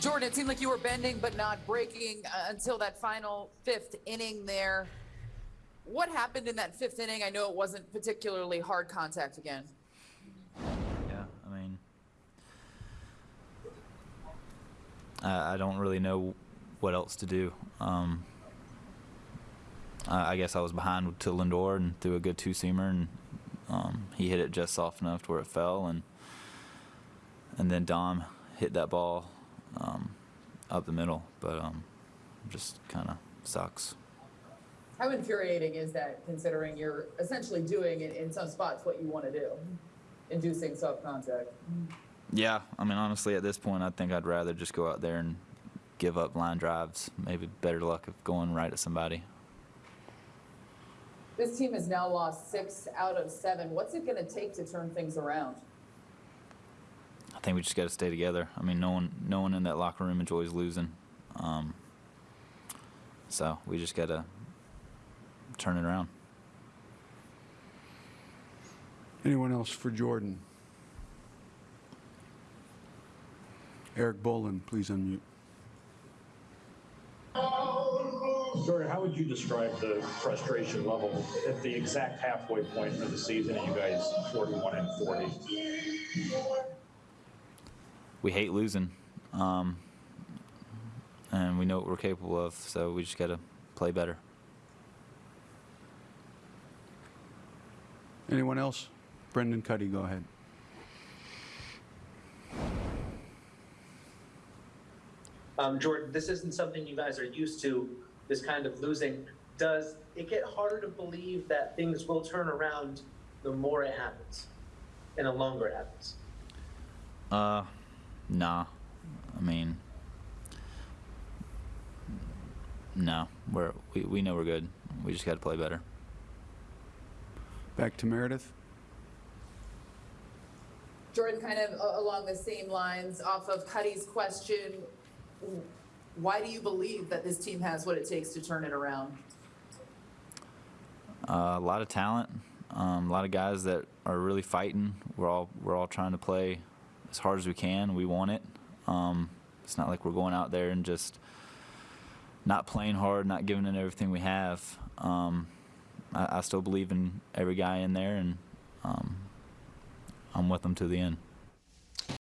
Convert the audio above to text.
Jordan, it seemed like you were bending but not breaking uh, until that final fifth inning there. What happened in that fifth inning? I know it wasn't particularly hard contact again. Yeah, I mean, I, I don't really know what else to do. Um, I, I guess I was behind to Lindor and threw a good two seamer, and um, he hit it just soft enough to where it fell, and and then Dom hit that ball um, up the middle, but um, just kind of sucks. How infuriating is that considering you're essentially doing in, in some spots what you want to do, inducing soft contact? Yeah, I mean, honestly, at this point, I think I'd rather just go out there and give up line drives. Maybe better luck of going right at somebody. This team has now lost six out of seven. What's it going to take to turn things around? I think we just got to stay together. I mean, no one, no one in that locker room enjoys losing. Um, so we just got to turn it around. Anyone else for Jordan? Erik Boland, please unmute. Jordan, how would you describe the frustration level at the exact halfway point of the season and you guys 41 and 40? We hate losing, um, and we know what we're capable of. So we just got to play better. Anyone else? Brendan Kuty, go ahead. Um, Jordan, this isn't something you guys are used to, this kind of losing. Does it get harder to believe that things will turn around the more it happens and the longer it happens? Uh, nah. I mean, no. We're we, we know we're good. We just got to play better. Back to Meredith. Jordan, kind of a- along the same lines, off of Kuty's question, why do you believe that this team has what it takes to turn it around? Uh, a lot of talent, um, a lot of guys that are really fighting. We're all we're all trying to play as hard as we can. We want it. Um, it's not like we're going out there and just not playing hard, not giving it everything we have. Um, I, I still believe in every guy in there, and um, I'm with them to the end.